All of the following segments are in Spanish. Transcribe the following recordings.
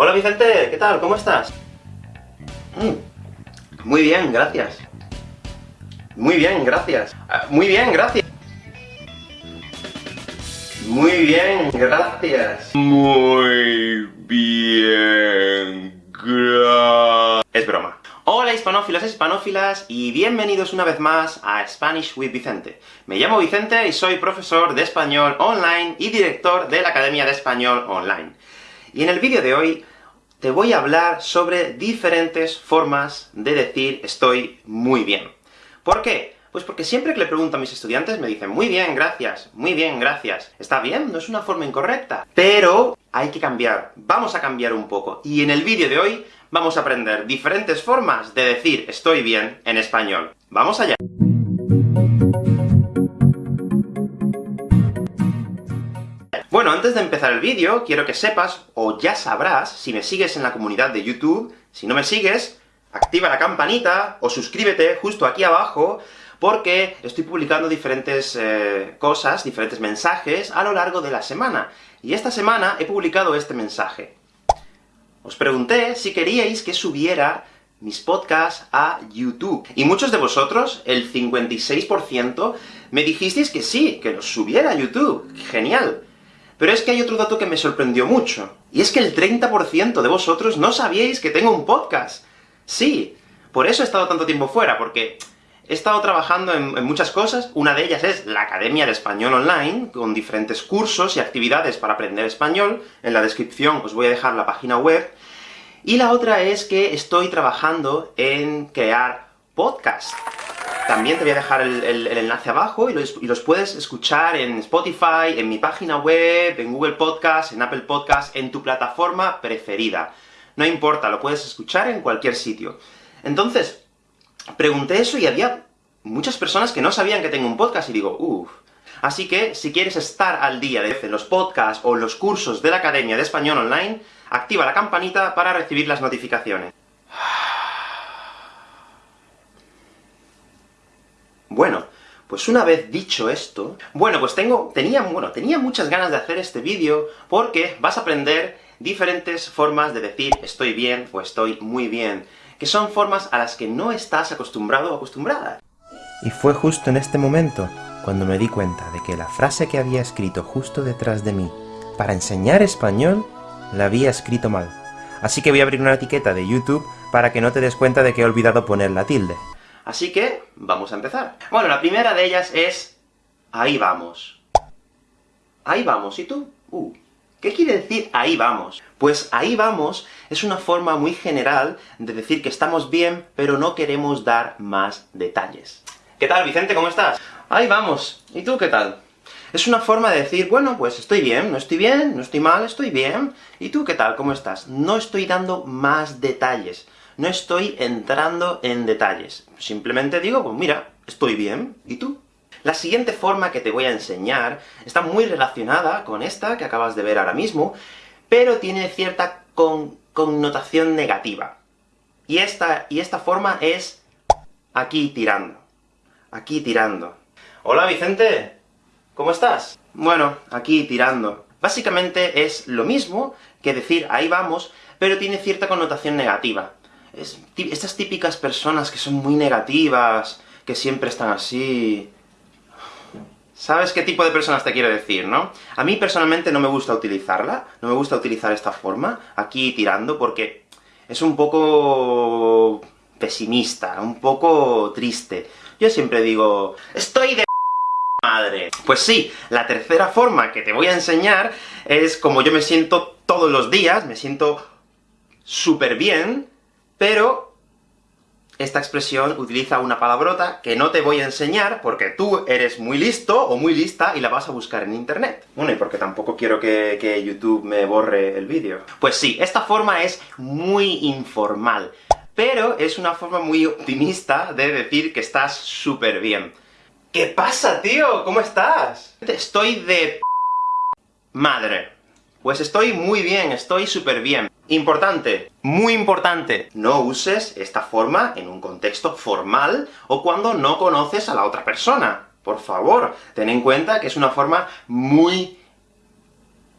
Hola Vicente, ¿qué tal? ¿Cómo estás? Mm, muy bien, gracias. Muy bien, gracias. Ah, muy bien, gracias. Muy bien, gracias. Muy bien, gracias. Es broma. Hola hispanófilos e hispanófilas, y bienvenidos una vez más a Spanish with Vicente. Me llamo Vicente y soy profesor de español online y director de la Academia de Español Online. Y en el vídeo de hoy te voy a hablar sobre diferentes formas de decir estoy muy bien. ¿Por qué? Pues porque siempre que le pregunto a mis estudiantes me dicen muy bien, gracias, muy bien, gracias. ¿Está bien? No es una forma incorrecta. Pero hay que cambiar, vamos a cambiar un poco. Y en el vídeo de hoy vamos a aprender diferentes formas de decir estoy bien en español. ¡Vamos allá! Bueno, antes de empezar el vídeo, quiero que sepas, o ya sabrás, si me sigues en la comunidad de YouTube, si no me sigues, activa la campanita, o suscríbete justo aquí abajo, porque estoy publicando diferentes eh, cosas, diferentes mensajes, a lo largo de la semana. Y esta semana he publicado este mensaje. Os pregunté si queríais que subiera mis podcasts a YouTube. Y muchos de vosotros, el 56%, me dijisteis que sí, que los subiera a YouTube. ¡Genial! Pero es que hay otro dato que me sorprendió mucho, y es que el 30% de vosotros no sabíais que tengo un podcast. Sí, por eso he estado tanto tiempo fuera, porque he estado trabajando en, muchas cosas, una de ellas es la Academia de Español Online, con diferentes cursos y actividades para aprender español, en la descripción os voy a dejar la página web, y la otra es que estoy trabajando en crear podcasts. También te voy a dejar el, enlace abajo, y los, puedes escuchar en Spotify, en mi página web, en Google Podcast, en Apple Podcast, en tu plataforma preferida. No importa, lo puedes escuchar en cualquier sitio. Entonces, pregunté eso y había muchas personas que no sabían que tengo un podcast, y digo, uff. Así que, si quieres estar al día de los podcasts o los cursos de la Academia de Español Online, activa la campanita para recibir las notificaciones. Bueno, pues una vez dicho esto, bueno, pues tengo, tenía, bueno, tenía muchas ganas de hacer este vídeo, porque vas a aprender diferentes formas de decir estoy bien o estoy muy bien, que son formas a las que no estás acostumbrado o acostumbrada. Y fue justo en este momento cuando me di cuenta de que la frase que había escrito justo detrás de mí para enseñar español, la había escrito mal. Así que voy a abrir una etiqueta de YouTube para que no te des cuenta de que he olvidado poner la tilde. Así que, vamos a empezar. Bueno, la primera de ellas es ahí vamos. Ahí vamos, ¿y tú? Uh, ¿Qué quiere decir ahí vamos? Pues ahí vamos es una forma muy general de decir que estamos bien, pero no queremos dar más detalles. ¿Qué tal, Vicente? ¿Cómo estás? Ahí vamos. ¿Y tú qué tal? Es una forma de decir, bueno, pues estoy bien, no estoy bien, no estoy mal, estoy bien. ¿Y tú qué tal? ¿Cómo estás? No estoy dando más detalles no estoy entrando en detalles. Simplemente digo, pues mira, estoy bien, ¿y tú? La siguiente forma que te voy a enseñar está muy relacionada con esta que acabas de ver ahora mismo, pero tiene cierta connotación negativa. Y esta, y esta forma es aquí tirando. Aquí tirando. Hola Vicente, ¿cómo estás? Bueno, aquí tirando. Básicamente es lo mismo que decir ahí vamos, pero tiene cierta connotación negativa estas típicas personas que son muy negativas, que siempre están así... ¿Sabes qué tipo de personas te quiero decir, no? A mí personalmente no me gusta utilizarla, no me gusta utilizar esta forma, aquí tirando, porque es un poco... pesimista, un poco triste. Yo siempre digo, ¡estoy de madre! Pues sí, la tercera forma que te voy a enseñar es como yo me siento todos los días, me siento súper bien, pero esta expresión utiliza una palabrota que no te voy a enseñar, porque tú eres muy listo o muy lista y la vas a buscar en internet. Bueno, y porque tampoco quiero que, que YouTube me borre el vídeo. Pues sí, esta forma es muy informal, pero es una forma muy optimista de decir que estás súper bien. ¿Qué pasa, tío? ¿Cómo estás? Estoy de... madre. Pues estoy muy bien, estoy súper bien. Importante, muy importante, no uses esta forma en un contexto formal, o cuando no conoces a la otra persona. Por favor, ten en cuenta que es una forma muy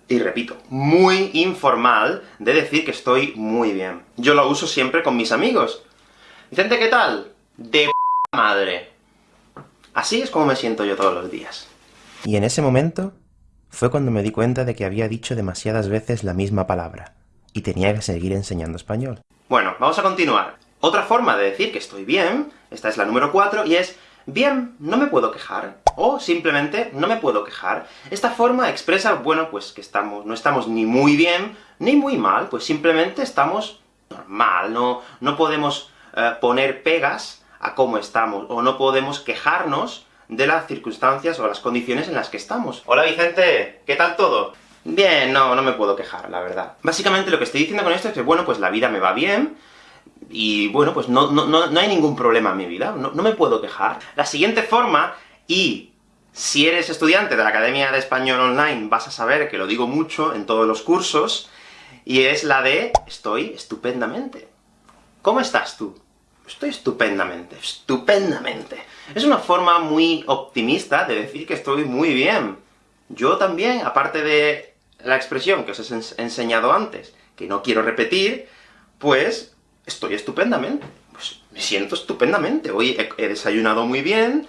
y repito, muy informal de decir que estoy muy bien. Yo lo uso siempre con mis amigos. Vicente, ¿qué tal? De madre. Así es como me siento yo todos los días. Y en ese momento fue cuando me di cuenta de que había dicho demasiadas veces la misma palabra, y tenía que seguir enseñando español. Bueno, vamos a continuar. Otra forma de decir que estoy bien, esta es la número 4, y es bien, no me puedo quejar, o simplemente no me puedo quejar. Esta forma expresa, bueno, pues que estamos, no estamos ni muy bien, ni muy mal, pues simplemente estamos normal, no, no podemos eh, poner pegas a cómo estamos, o no podemos quejarnos de las circunstancias o las condiciones en las que estamos. Hola Vicente, ¿qué tal todo? Bien, no, no me puedo quejar, la verdad. Básicamente lo que estoy diciendo con esto es que, bueno, pues la vida me va bien, y bueno, pues no, no, no, hay ningún problema en mi vida, no, no me puedo quejar. La siguiente forma, y si eres estudiante de la Academia de Español Online, vas a saber que lo digo mucho en todos los cursos, y es la de estoy estupendamente. ¿Cómo estás tú? Estoy estupendamente, estupendamente. Es una forma muy optimista de decir que estoy muy bien. Yo también, aparte de la expresión que os he enseñado antes, que no quiero repetir, pues estoy estupendamente. Pues me siento estupendamente. Hoy he, desayunado muy bien,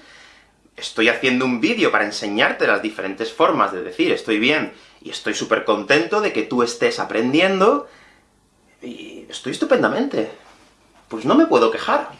estoy haciendo un vídeo para enseñarte las diferentes formas de decir estoy bien, y estoy súper contento de que tú estés aprendiendo, y estoy estupendamente. Pues no me puedo quejar.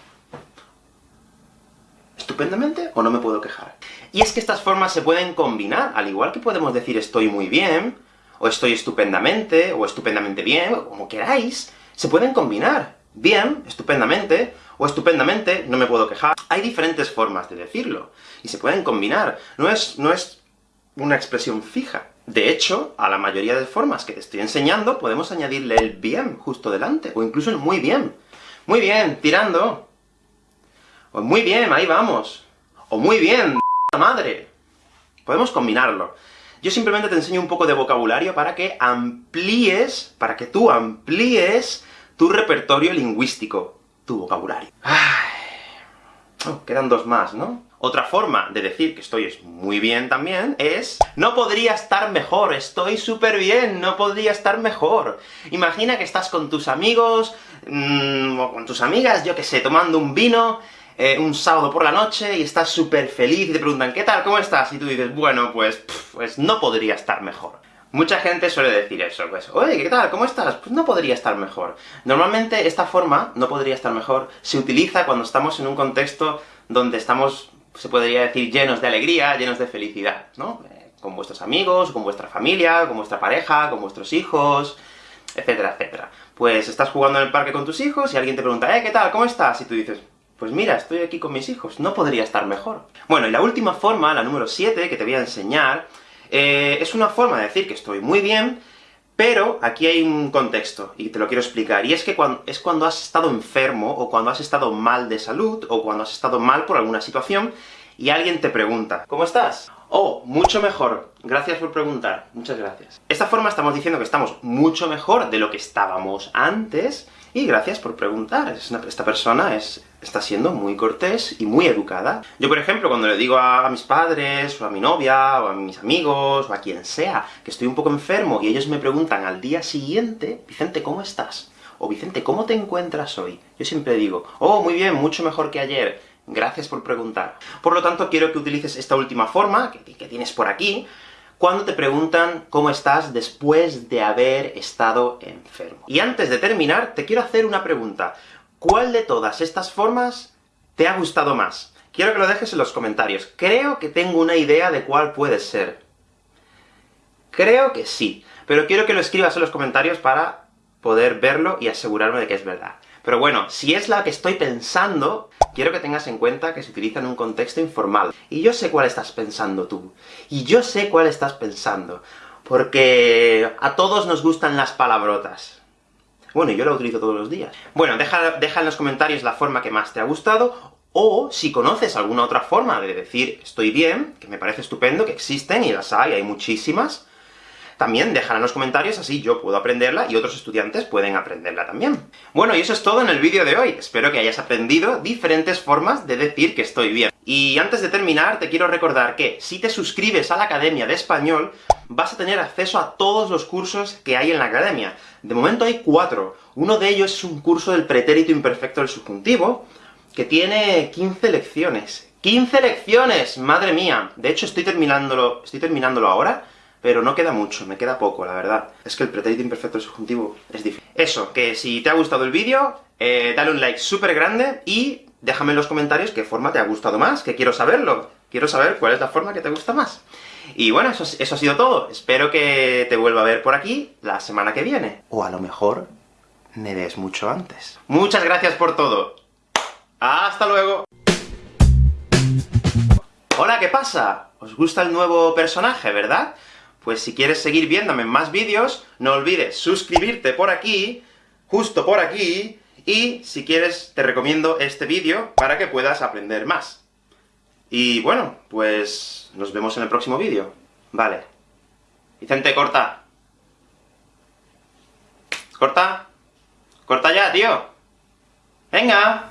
¿Estupendamente o no me puedo quejar? Y es que estas formas se pueden combinar, al igual que podemos decir estoy muy bien, o estoy estupendamente, o estupendamente bien, o como queráis, se pueden combinar bien, estupendamente, o estupendamente, no me puedo quejar. Hay diferentes formas de decirlo, y se pueden combinar. No es, no es una expresión fija. De hecho, a la mayoría de formas que te estoy enseñando, podemos añadirle el bien justo delante, o incluso el muy bien. Muy bien, tirando. O muy bien, ahí vamos. O muy bien, madre. Podemos combinarlo. Yo simplemente te enseño un poco de vocabulario para que amplíes, para que tú amplíes tu repertorio lingüístico, tu vocabulario. Oh, quedan dos más, ¿no? Otra forma de decir que estoy muy bien también es no podría estar mejor, estoy súper bien, no podría estar mejor. Imagina que estás con tus amigos, mmm, o con tus amigas, yo que sé, tomando un vino, eh, un sábado por la noche, y estás súper feliz, y te preguntan ¿qué tal? ¿cómo estás? Y tú dices, bueno, pues, pues no podría estar mejor. Mucha gente suele decir eso, pues, oye, ¿qué tal? ¿cómo estás? Pues no podría estar mejor. Normalmente esta forma, no podría estar mejor, se utiliza cuando estamos en un contexto donde estamos, se podría decir, llenos de alegría, llenos de felicidad, ¿no? Eh, con vuestros amigos, con vuestra familia, con vuestra pareja, con vuestros hijos, etcétera, etcétera. Pues estás jugando en el parque con tus hijos, y alguien te pregunta, eh, ¿qué tal? ¿cómo estás? Y tú dices, pues mira, estoy aquí con mis hijos, no podría estar mejor. Bueno, y la última forma, la número 7, que te voy a enseñar, eh, es una forma de decir que estoy muy bien, pero aquí hay un contexto, y te lo quiero explicar, y es que cuando, es cuando has estado enfermo, o cuando has estado mal de salud, o cuando has estado mal por alguna situación, y alguien te pregunta, ¿cómo estás? Oh, mucho mejor. Gracias por preguntar. Muchas gracias. Esta forma estamos diciendo que estamos mucho mejor de lo que estábamos antes, y gracias por preguntar. esta persona es, está siendo muy cortés y muy educada. Yo, por ejemplo, cuando le digo a, mis padres, o a mi novia, o a mis amigos, o a quien sea, que estoy un poco enfermo, y ellos me preguntan al día siguiente, Vicente, ¿cómo estás? O Vicente, ¿cómo te encuentras hoy? Yo siempre digo, oh, muy bien, mucho mejor que ayer. Gracias por preguntar. Por lo tanto, quiero que utilices esta última forma, que, que tienes por aquí, cuando te preguntan cómo estás después de haber estado enfermo. Y antes de terminar, te quiero hacer una pregunta. ¿Cuál de todas estas formas te ha gustado más? Quiero que lo dejes en los comentarios. Creo que tengo una idea de cuál puede ser. Creo que sí, pero quiero que lo escribas en los comentarios para poder verlo y asegurarme de que es verdad. Pero bueno, si es la que estoy pensando, quiero que tengas en cuenta que se utiliza en un contexto informal. Y yo sé cuál estás pensando tú. Y yo sé cuál estás pensando. Porque a todos nos gustan las palabrotas. Bueno, yo la utilizo todos los días. Bueno, deja, deja en los comentarios la forma que más te ha gustado, o si conoces alguna otra forma de decir estoy bien, que me parece estupendo, que existen, y las hay, hay muchísimas, también déjala en los comentarios, así yo puedo aprenderla y otros estudiantes pueden aprenderla también. Bueno, y eso es todo en el vídeo de hoy. Espero que hayas aprendido diferentes formas de decir que estoy bien. Y antes de terminar, te quiero recordar que, si te suscribes a la Academia de Español, vas a tener acceso a todos los cursos que hay en la Academia. De momento hay cuatro. Uno de ellos es un curso del pretérito imperfecto del subjuntivo, que tiene 15 lecciones. ¡15 lecciones! ¡Madre mía! De hecho, estoy terminándolo, estoy terminándolo ahora, pero no queda mucho, me queda poco, la verdad. Es que el pretérito imperfecto del subjuntivo es difícil. Eso, que si te ha gustado el vídeo, eh, dale un like súper grande, y déjame en los comentarios qué forma te ha gustado más, que quiero saberlo. Quiero saber cuál es la forma que te gusta más. Y bueno, eso, eso ha sido todo. Espero que te vuelva a ver por aquí la semana que viene. O a lo mejor, me ves mucho antes. Muchas gracias por todo. ¡Hasta luego! Hola, ¿qué pasa? ¿Os gusta el nuevo personaje, verdad? Pues si quieres seguir viéndome más vídeos, no olvides suscribirte por aquí, justo por aquí, y si quieres, te recomiendo este vídeo para que puedas aprender más. Y bueno, pues nos vemos en el próximo vídeo. Vale. Vicente, corta. Corta. Corta ya, tío. Venga.